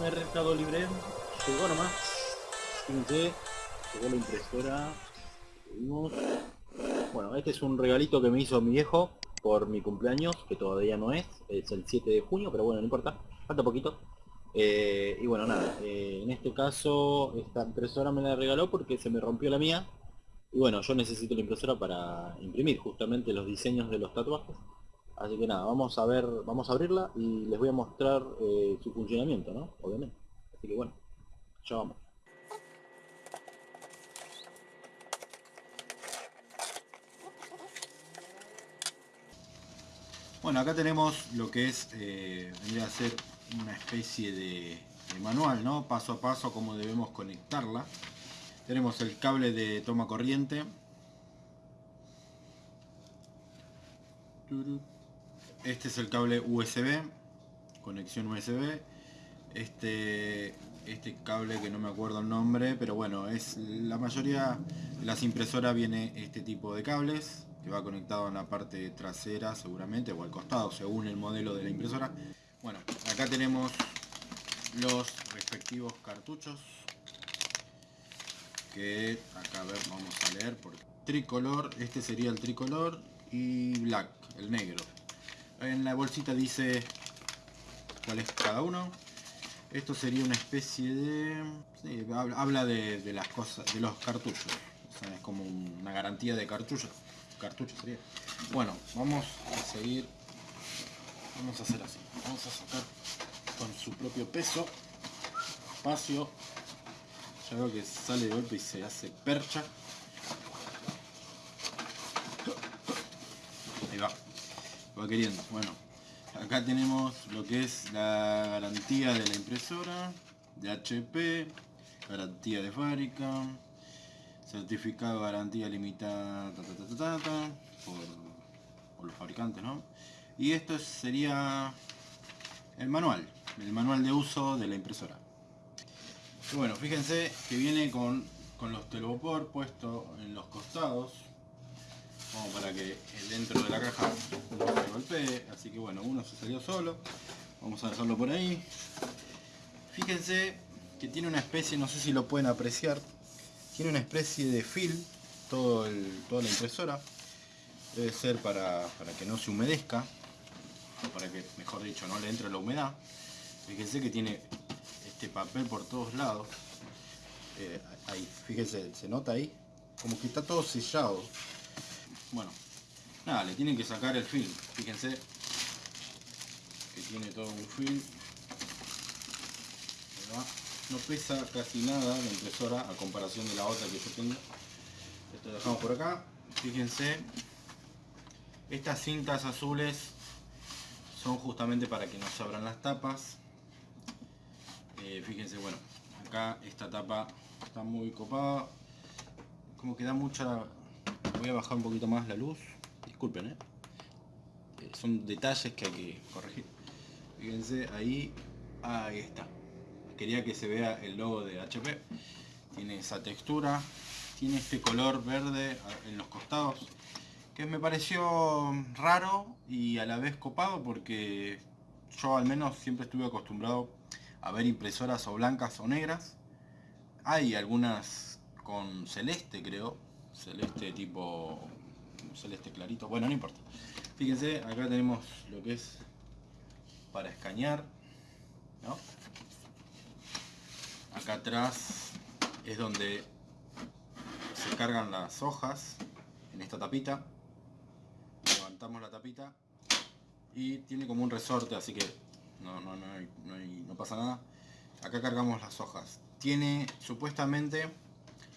Mercado Libre. Llegó nomás. Fíjense, llegó la impresora. Bueno, este es un regalito que me hizo mi viejo por mi cumpleaños, que todavía no es, es el 7 de junio, pero bueno, no importa, falta poquito. Eh, y bueno, nada, eh, en este caso esta impresora me la regaló porque se me rompió la mía. Y bueno, yo necesito la impresora para imprimir justamente los diseños de los tatuajes. Así que nada, vamos a ver, vamos a abrirla y les voy a mostrar eh, su funcionamiento, ¿no? Obviamente. Así que bueno, ya vamos. Bueno, acá tenemos lo que es, eh, vendría a ser una especie de, manual, ¿no? Paso a paso cómo debemos conectarla. Tenemos el cable de toma corriente. Este es el cable USB, conexión USB. Este, este cable que no me acuerdo el nombre, pero bueno, es la mayoría de las impresoras viene este tipo de cables que va conectado en la parte trasera seguramente o al costado según el modelo de la impresora bueno acá tenemos los respectivos cartuchos que acá a ver vamos a leer por tricolor este sería el tricolor y black el negro en la bolsita dice cuál es cada uno esto sería una especie de habla de, las cosas de los cartuchos es como una garantía de cartuchos cartucho sería. Bueno, vamos a seguir. Vamos a hacer así. Vamos a sacar con su propio peso. Espacio. Ya veo que sale de golpe y se hace percha. Ahí va. Va queriendo. Bueno. Acá tenemos lo que es la garantía de la impresora. De HP. Garantía de fábrica certificado de garantía limitada por, los fabricantes ¿no? y esto sería el manual el manual de uso de la impresora bueno fíjense que viene con, con los telopor puestos en los costados como para que dentro de la caja no se golpee así que bueno uno se salió solo vamos a dejarlo por ahí fíjense que tiene una especie no sé si lo pueden apreciar tiene una especie de film, todo toda la impresora. Debe ser para, que no se humedezca, para que, mejor dicho, no le entre la humedad. Fíjense que tiene este papel por todos lados. Eh, ahí, fíjense, se nota ahí, como que está todo sellado. Bueno, nada, le tienen que sacar el film. Fíjense que tiene todo un film. No pesa casi nada la impresora a comparación de la otra que yo tengo. Esto lo dejamos por acá. Fíjense estas cintas azules son justamente para que no se abran las tapas. Eh, fíjense bueno acá esta tapa está muy copada. Como que da mucha voy a bajar un poquito más la luz. Disculpen ¿eh? Eh, son detalles que hay que corregir. Fíjense ahí ahí está. Quería que se vea el logo de HP tiene esa textura tiene este color verde en los costados que me pareció raro y a la vez copado porque yo al menos siempre estuve acostumbrado a ver impresoras o blancas o negras. Hay algunas con celeste creo celeste tipo celeste clarito. Bueno no importa. Fíjense acá tenemos lo que es para escanear ¿no? acá atrás es donde se cargan las hojas en esta tapita. Levantamos la tapita y tiene como un resorte así que no, no, no, pasa nada. Acá cargamos las hojas. Tiene supuestamente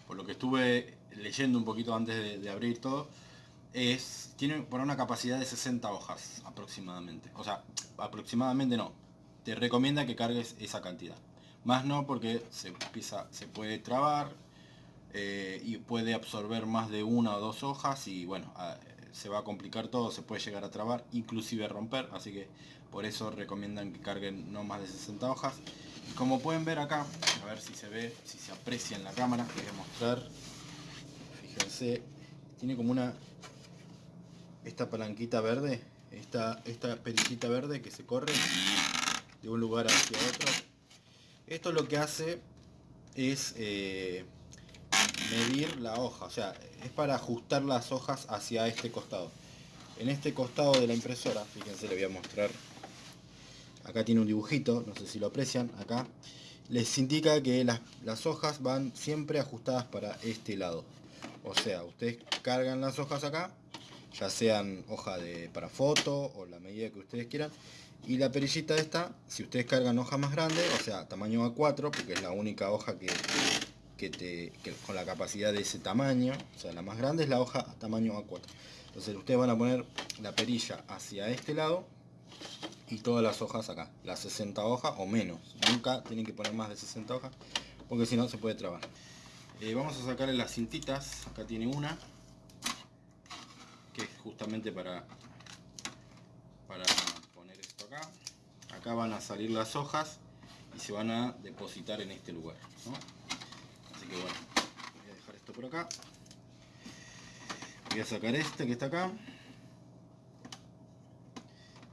por lo que estuve leyendo un poquito antes de, abrir todo es tiene por una capacidad de 60 hojas aproximadamente. O sea aproximadamente no. Te recomienda que cargues esa cantidad. Más no porque se, empieza, se puede trabar eh, y puede absorber más de una o dos hojas y bueno, se va a complicar todo, se puede llegar a trabar, inclusive romper, así que por eso recomiendan que carguen no más de 60 hojas. Y como pueden ver acá, a ver si se ve, si se aprecia en la cámara, voy a mostrar, fíjense, tiene como una, esta palanquita verde, esta, esta perillita verde que se corre de un lugar hacia otro. Esto lo que hace es eh, medir la hoja, o sea, es para ajustar las hojas hacia este costado. En este costado de la impresora, fíjense, le voy a mostrar, acá tiene un dibujito, no sé si lo aprecian, acá, les indica que las, las hojas van siempre ajustadas para este lado. O sea, ustedes cargan las hojas acá, ya sean hoja de, para foto o la medida que ustedes quieran. Y la perillita esta, si ustedes cargan hoja más grande, o sea, tamaño A4, porque es la única hoja que, que te, con la capacidad de ese tamaño, o sea, la más grande es la hoja tamaño A4. Entonces ustedes van a poner la perilla hacia este lado y todas las hojas acá, las 60 hojas o menos. Nunca tienen que poner más de 60 hojas, porque si no se puede trabar. Eh, vamos a sacarle las cintitas, acá tiene una, que es justamente para, para poner esto acá. Acá van a salir las hojas y se van a depositar en este lugar. Así que bueno, voy a dejar esto por acá. Voy a sacar este que está acá.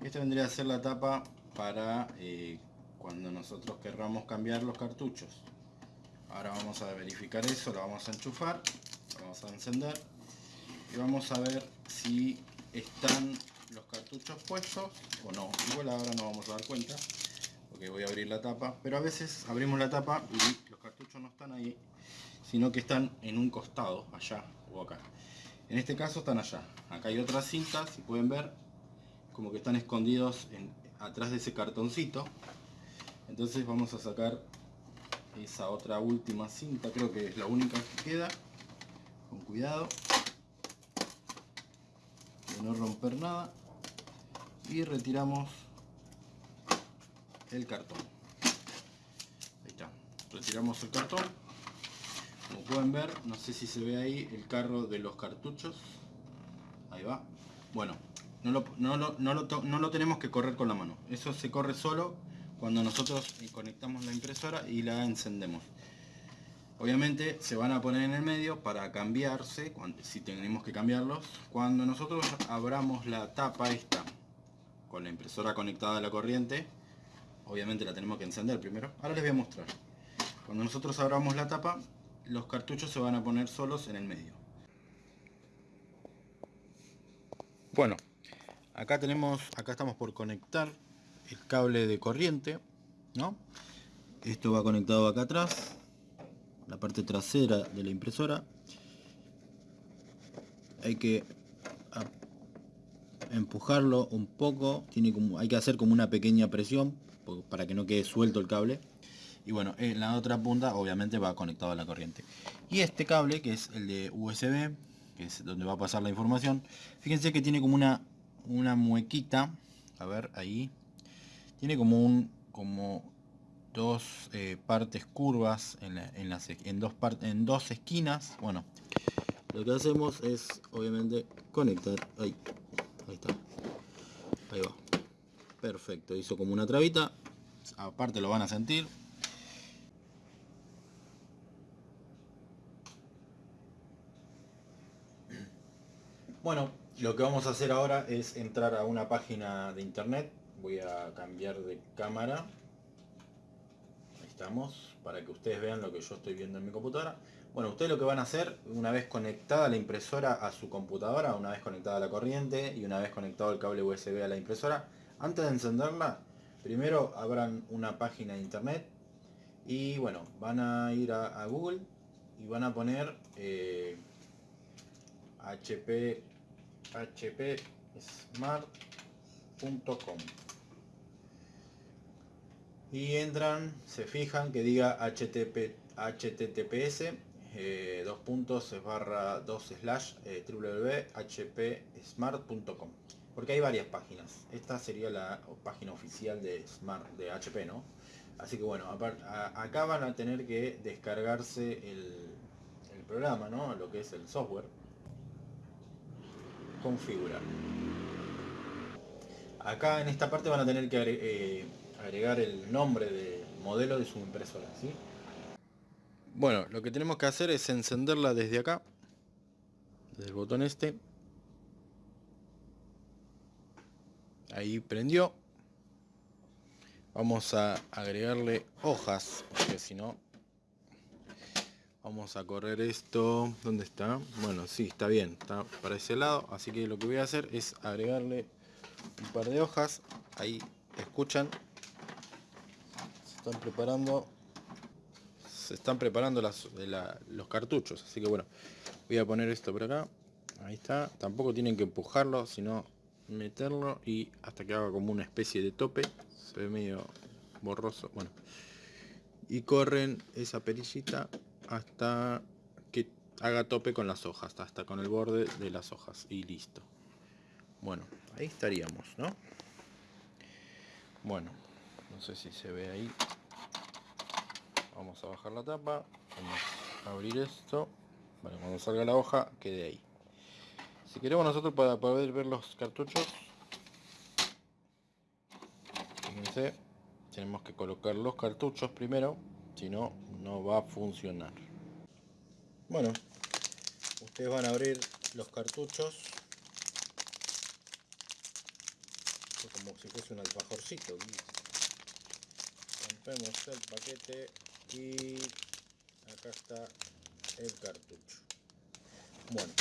Esta vendría a ser la tapa para eh, cuando nosotros querramos cambiar los cartuchos ahora vamos a verificar eso lo vamos a enchufar lo vamos a encender y vamos a ver si están los cartuchos puestos o no. Igual ahora no vamos a dar cuenta porque voy a abrir la tapa pero a veces abrimos la tapa y los cartuchos no están ahí sino que están en un costado allá o acá. En este caso están allá. Acá hay otras cintas si pueden ver como que están escondidos atrás de ese cartoncito. Entonces vamos a sacar esa otra última cinta creo que es la única que queda con cuidado de no romper nada y retiramos el cartón. Ahí está retiramos el cartón. Como pueden ver no sé si se ve ahí el carro de los cartuchos. Ahí va. Bueno no lo, no, lo, no, lo, no lo tenemos que correr con la mano. Eso se corre solo cuando nosotros conectamos la impresora y la encendemos. Obviamente se van a poner en el medio para cambiarse, si tenemos que cambiarlos. Cuando nosotros abramos la tapa esta, con la impresora conectada a la corriente, obviamente la tenemos que encender primero. Ahora les voy a mostrar. Cuando nosotros abramos la tapa, los cartuchos se van a poner solos en el medio. Bueno, acá tenemos, acá estamos por conectar el cable de corriente, ¿no? Esto va conectado acá atrás, la parte trasera de la impresora. Hay que empujarlo un poco, tiene como, hay que hacer como una pequeña presión para que no quede suelto el cable. Y bueno, en la otra punta obviamente va conectado a la corriente. Y este cable, que es el de USB, que es donde va a pasar la información, fíjense que tiene como una, una muequita, a ver, ahí, tiene como un como dos eh, partes curvas en, en, las, en, dos en dos esquinas. Bueno lo que hacemos es obviamente conectar. Ahí ahí está. Ahí va. Perfecto hizo como una trabita. Aparte lo van a sentir. Bueno lo que vamos a hacer ahora es entrar a una página de internet voy a cambiar de cámara. Ahí estamos para que ustedes vean lo que yo estoy viendo en mi computadora. Bueno ustedes lo que van a hacer una vez conectada la impresora a su computadora una vez conectada la corriente y una vez conectado el cable USB a la impresora antes de encenderla primero abran una página de internet y bueno van a ir a, Google y van a poner HP HP Smart.com y entran, se fijan que diga HTTP, HTTPS eh, dos puntos barra dos slash eh, www.hpsmart.com porque hay varias páginas. Esta sería la página oficial de Smart de HP no así que bueno acá van a tener que descargarse el, el programa no lo que es el software. Configurar. Acá en esta parte van a tener que eh, agregar el nombre de modelo de su impresora, ¿sí? Bueno, lo que tenemos que hacer es encenderla desde acá, desde el botón este. Ahí prendió. Vamos a agregarle hojas, porque si no... Vamos a correr esto. ¿Dónde está? Bueno, sí, está bien. Está para ese lado. Así que lo que voy a hacer es agregarle un par de hojas. Ahí, escuchan. Están preparando. Se están preparando las, los cartuchos. Así que bueno, voy a poner esto por acá. Ahí está. Tampoco tienen que empujarlo, sino meterlo y hasta que haga como una especie de tope se ve medio borroso bueno y corren esa perillita hasta que haga tope con las hojas hasta con el borde de las hojas y listo bueno ahí estaríamos no bueno no sé si se ve ahí vamos a bajar la tapa vamos a abrir esto bueno cuando salga la hoja quede ahí si queremos nosotros para poder ver los cartuchos, fíjense, tenemos que colocar los cartuchos primero, si no, no va a funcionar. Bueno, ustedes van a abrir los cartuchos como si fuese un alfajorcito. Rompemos el paquete y acá está el cartucho. Bueno,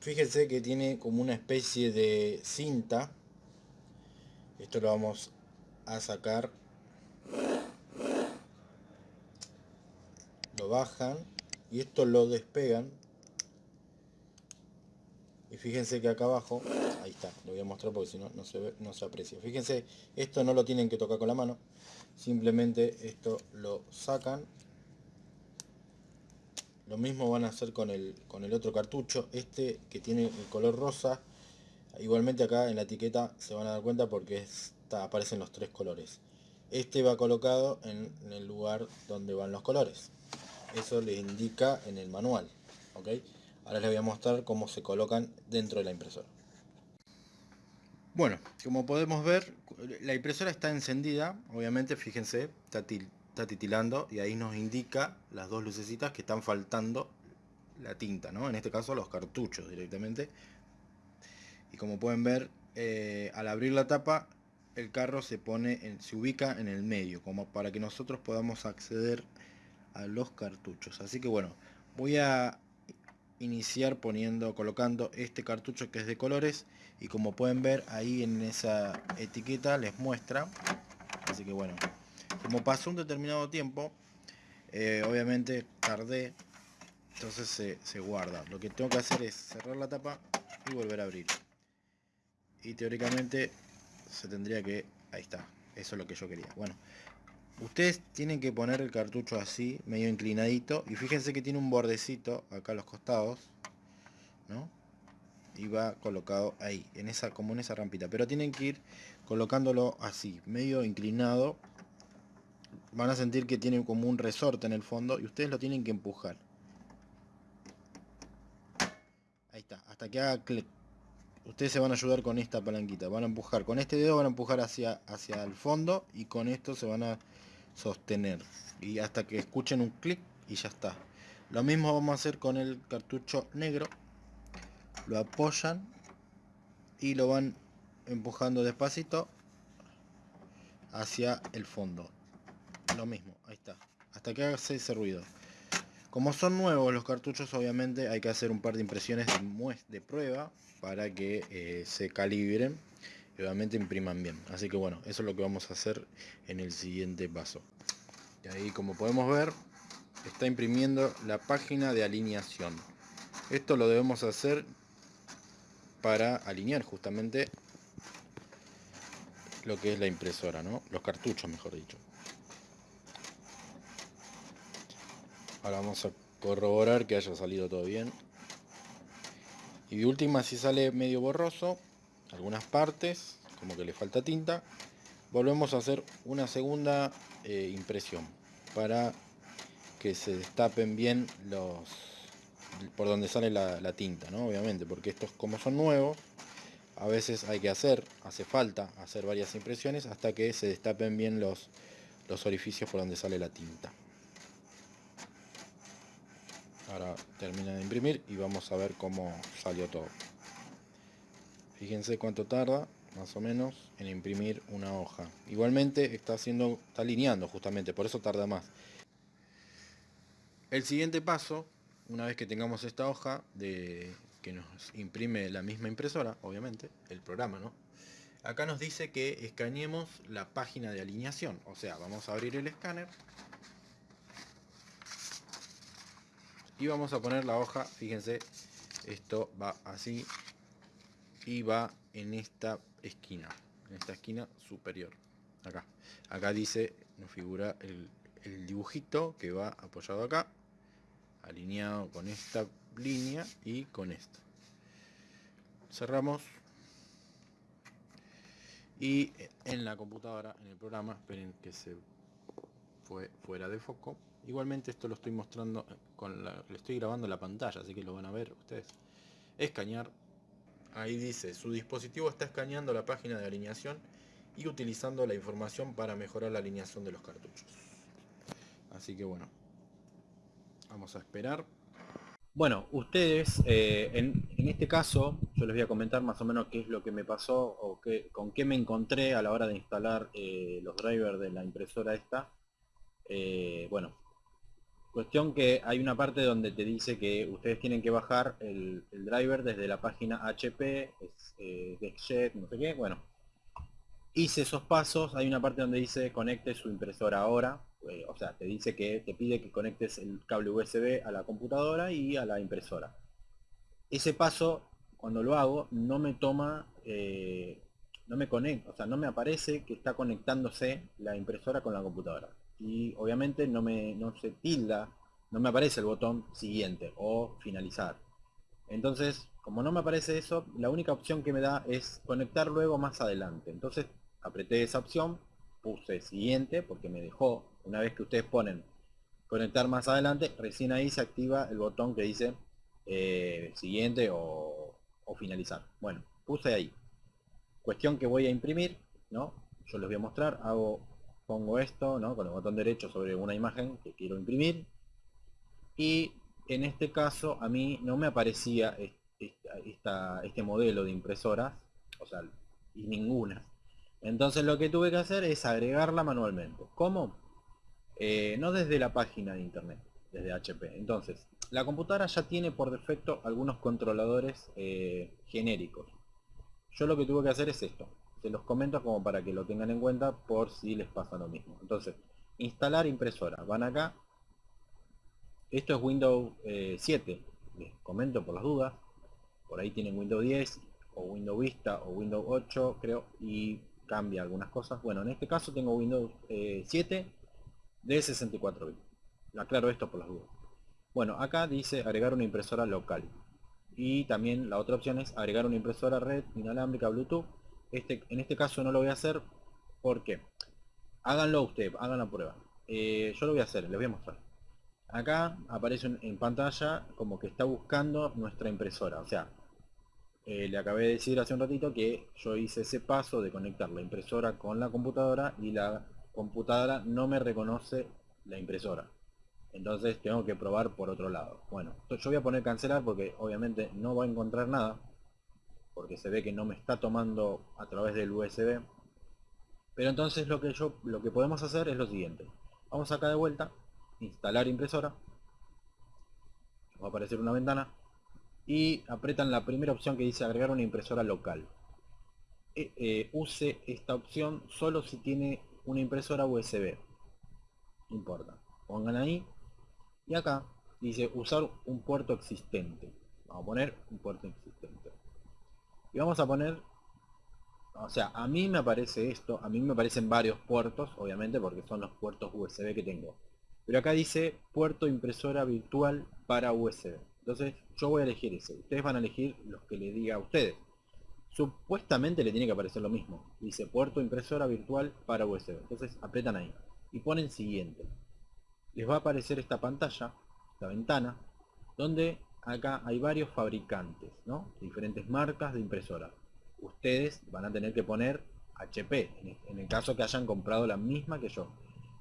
fíjense que tiene como una especie de cinta. Esto lo vamos a sacar. Lo bajan y esto lo despegan y fíjense que acá abajo ahí está, lo voy a mostrar porque si no no se ve, no se aprecia fíjense, esto no lo tienen que tocar con la mano simplemente esto lo sacan lo mismo van a hacer con el, con el otro cartucho. Este que tiene el color rosa. Igualmente acá en la etiqueta se van a dar cuenta porque está, aparecen los tres colores. Este va colocado en, el lugar donde van los colores. Eso les indica en el manual. ¿ok? Ahora les voy a mostrar cómo se colocan dentro de la impresora. Bueno, como podemos ver, la impresora está encendida. Obviamente, fíjense, está está titilando y ahí nos indica las dos lucecitas que están faltando la tinta, ¿no? En este caso los cartuchos directamente. Y como pueden ver, eh, al abrir la tapa, el carro se pone, se ubica en el medio, como para que nosotros podamos acceder a los cartuchos. Así que bueno, voy a iniciar poniendo, colocando este cartucho que es de colores y como pueden ver ahí en esa etiqueta les muestra. Así que bueno, como pasó un determinado tiempo, eh, obviamente tardé, entonces se, guarda. Lo que tengo que hacer es cerrar la tapa y volver a abrir. Y teóricamente se tendría que... Ahí está, eso es lo que yo quería. Bueno, ustedes tienen que poner el cartucho así, medio inclinadito. Y fíjense que tiene un bordecito acá a los costados, ¿no? y va colocado ahí, en esa, como en esa rampita. Pero tienen que ir colocándolo así, medio inclinado van a sentir que tiene como un resorte en el fondo y ustedes lo tienen que empujar. Ahí está, hasta que haga clic. Ustedes se van a ayudar con esta palanquita. Van a empujar, con este dedo van a empujar hacia, hacia el fondo y con esto se van a sostener. Y hasta que escuchen un clic y ya está. Lo mismo vamos a hacer con el cartucho negro. Lo apoyan y lo van empujando despacito hacia el fondo lo mismo, ahí está. Hasta que haga ese ruido. Como son nuevos los cartuchos, obviamente hay que hacer un par de impresiones de, prueba para que eh, se calibren y obviamente impriman bien. Así que bueno, eso es lo que vamos a hacer en el siguiente paso. Y ahí como podemos ver, está imprimiendo la página de alineación. Esto lo debemos hacer para alinear justamente lo que es la impresora, ¿no? Los cartuchos, mejor dicho. Ahora vamos a corroborar que haya salido todo bien. Y de última, si sale medio borroso, algunas partes, como que le falta tinta, volvemos a hacer una segunda eh, impresión para que se destapen bien los por donde sale la, tinta, ¿no? Obviamente, porque estos como son nuevos, a veces hay que hacer, hace falta hacer varias impresiones hasta que se destapen bien los, los orificios por donde sale la tinta. Ahora termina de imprimir y vamos a ver cómo salió todo. Fíjense cuánto tarda. más o menos en imprimir una hoja. Igualmente está haciendo, está alineando justamente, por eso tarda más. El siguiente paso, una vez que tengamos esta hoja de que nos imprime la misma impresora, obviamente, el programa, ¿no? Acá nos dice que escaneemos la página de alineación, o sea, vamos a abrir el escáner y vamos a poner la hoja, fíjense, esto va así y va en esta esquina, en esta esquina superior, acá. Acá dice, nos figura el, dibujito que va apoyado acá, alineado con esta línea y con esta. Cerramos. Y en la computadora, en el programa, esperen que se fue fuera de foco. Igualmente esto lo estoy mostrando con la, le estoy grabando la pantalla, así que lo van a ver ustedes. Escanear Ahí dice, su dispositivo está escaneando la página de alineación y utilizando la información para mejorar la alineación de los cartuchos. Así que bueno, vamos a esperar. Bueno, ustedes, eh, en, este caso, yo les voy a comentar más o menos qué es lo que me pasó o con qué me encontré a la hora de instalar eh, los drivers de la impresora esta. Eh, bueno, Cuestión que hay una parte donde te dice que ustedes tienen que bajar el, driver desde la página HP, eh, no sé qué, bueno. Hice esos pasos, hay una parte donde dice conecte su impresora ahora, eh, o sea, te dice que te pide que conectes el cable USB a la computadora y a la impresora. Ese paso, cuando lo hago, no me toma, eh, no me conecta, o sea, no me aparece que está conectándose la impresora con la computadora y obviamente no me no se tilda, no me aparece el botón siguiente o finalizar. Entonces, como no me aparece eso, la única opción que me da es conectar luego más adelante. Entonces, apreté esa opción, puse siguiente porque me dejó, una vez que ustedes ponen conectar más adelante, recién ahí se activa el botón que dice eh, siguiente o, o finalizar. Bueno, puse ahí. Cuestión que voy a imprimir, ¿no? Yo les voy a mostrar, hago pongo esto, ¿no? Con el botón derecho sobre una imagen que quiero imprimir. Y en este caso a mí no me aparecía este modelo de impresoras, o sea, y ninguna. Entonces lo que tuve que hacer es agregarla manualmente. ¿Cómo? Eh, no desde la página de internet, desde HP. Entonces, la computadora ya tiene por defecto algunos controladores eh, genéricos. Yo lo que tuve que hacer es esto se los comento como para que lo tengan en cuenta por si les pasa lo mismo. Entonces, instalar impresora. Van acá. Esto es Windows 7. Eh, les comento por las dudas. Por ahí tienen Windows 10 o Windows Vista o Windows 8 creo y cambia algunas cosas. Bueno, en este caso tengo Windows 7 eh, de 64 bits. Aclaro esto por las dudas. Bueno, acá dice agregar una impresora local. Y también la otra opción es agregar una impresora red inalámbrica Bluetooth este, en este caso no lo voy a hacer porque háganlo usted, hagan la prueba. Eh, yo lo voy a hacer, les voy a mostrar. Acá aparece en pantalla como que está buscando nuestra impresora. O sea, eh, le acabé de decir hace un ratito que yo hice ese paso de conectar la impresora con la computadora y la computadora no me reconoce la impresora. Entonces tengo que probar por otro lado. Bueno, yo voy a poner cancelar porque obviamente no va a encontrar nada porque se ve que no me está tomando a través del USB pero entonces lo que yo lo que podemos hacer es lo siguiente. Vamos acá de vuelta instalar impresora. Va a aparecer una ventana. Y apretan la primera opción que dice agregar una impresora local. E, eh, use esta opción solo si tiene una impresora USB no importa. Pongan ahí. Y acá dice usar un puerto existente. Vamos a poner un puerto existente y vamos a poner o sea a mí me aparece esto a mí me aparecen varios puertos obviamente porque son los puertos USB que tengo. Pero acá dice puerto impresora virtual para USB entonces yo voy a elegir ese. Ustedes van a elegir los que le diga a ustedes. Supuestamente le tiene que aparecer lo mismo. Dice puerto impresora virtual para USB entonces apretan ahí y ponen siguiente. Les va a aparecer esta pantalla esta ventana donde acá hay varios fabricantes, ¿no? Diferentes marcas de impresoras. Ustedes van a tener que poner HP, en el caso que hayan comprado la misma que yo.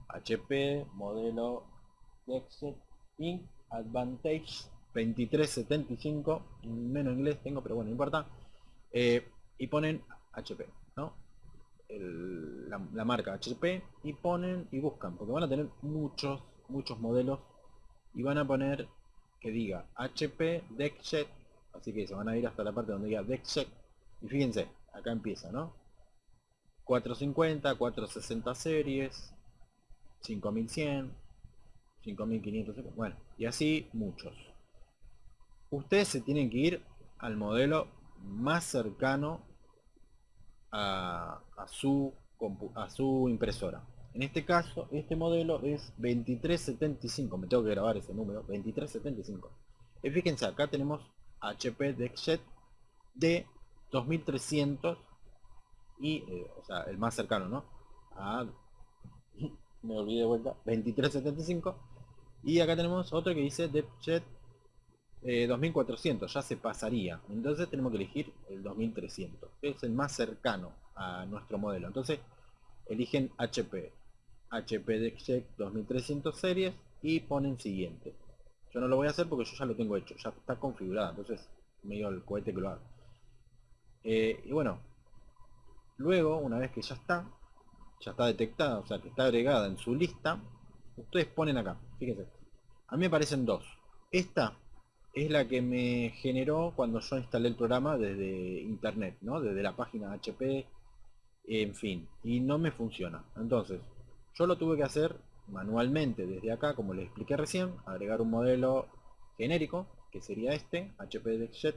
HP, modelo Dexet Inc. Advantage 2375, menos inglés tengo, pero bueno, no importa. Eh, y ponen HP. la, marca HP y ponen y buscan, porque van a tener muchos, muchos modelos y van a poner que diga HP DeckJet, así que se van a ir hasta la parte donde diga DeckJet y fíjense, acá empieza, ¿no? 450, 460 series, 5100, 5500, bueno, y así muchos. Ustedes se tienen que ir al modelo más cercano a, su, a su impresora. En este caso, este modelo es 2375, me tengo que grabar ese número, 2375. Y fíjense, acá tenemos HP DeckJet de 2300 y, eh, o sea, el más cercano, ¿no? me olvidé de vuelta, 2375. Y acá tenemos otro que dice 2400, eh, ya se pasaría. Entonces tenemos que elegir el 2300, es el más cercano a nuestro modelo. Entonces eligen HP, HP DeckJet 2300 series y ponen siguiente. Yo no lo voy a hacer porque yo ya lo tengo hecho, ya está configurado, entonces medio el cohete que lo haga. Eh, y bueno, luego, una vez que ya está, ya está detectada, o sea que está agregada en su lista, ustedes ponen acá, fíjense, a mí me aparecen dos. Esta es la que me generó cuando yo instalé el programa desde internet, ¿no? Desde la página HP, en fin, y no me funciona. Entonces, yo lo tuve que hacer manualmente desde acá, como les expliqué recién, agregar un modelo genérico, que sería este, HP DeckJet.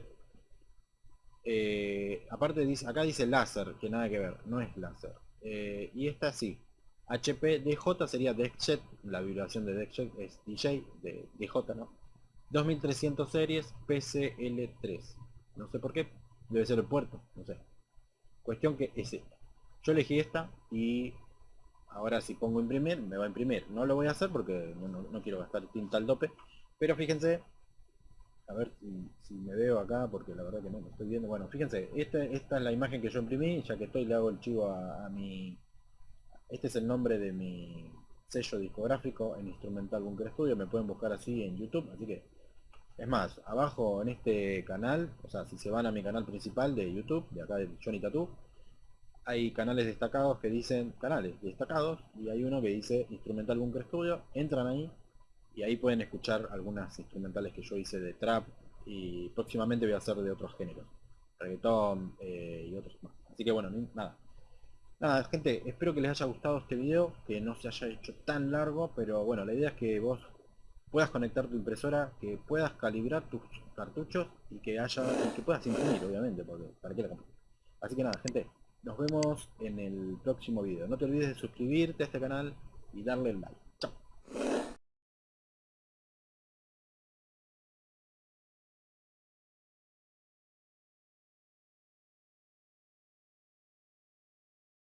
Eh, aparte dice, acá dice láser, que nada que ver, no es láser. Eh, y esta sí, HP DJ sería DeckJet, la vibración de DeckJet es DJ de DJ, ¿no? 2300 series PCL3. No sé por qué. Debe ser el puerto. No sé. Cuestión que es esta. Yo elegí esta y ahora si pongo imprimir, me va a imprimir. No lo voy a hacer porque no, quiero gastar tinta al dope. Pero fíjense, a ver si, me veo acá, porque la verdad que no me estoy viendo. Bueno, fíjense, esta, esta es la imagen que yo imprimí, ya que estoy le hago el chivo a mi... Este es el nombre de mi sello discográfico en Instrumental Bunker Studio, me pueden buscar así en YouTube, así que es más, abajo en este canal, o sea, si se van a mi canal principal de YouTube, de acá de Johnny Tattoo, hay canales destacados que dicen canales destacados y hay uno que dice Instrumental Bunker Studio, entran ahí y ahí pueden escuchar algunas instrumentales que yo hice de trap y próximamente voy a hacer de otros géneros, reggaetón eh, y otros más. Así que bueno, nada. Nada, gente, espero que les haya gustado este video, que no se haya hecho tan largo, pero bueno, la idea es que vos puedas conectar tu impresora, que puedas calibrar tus cartuchos y que haya que puedas imprimir, obviamente, porque para qué la Así que nada, gente, nos vemos en el próximo video. No te olvides de suscribirte a este canal y darle like.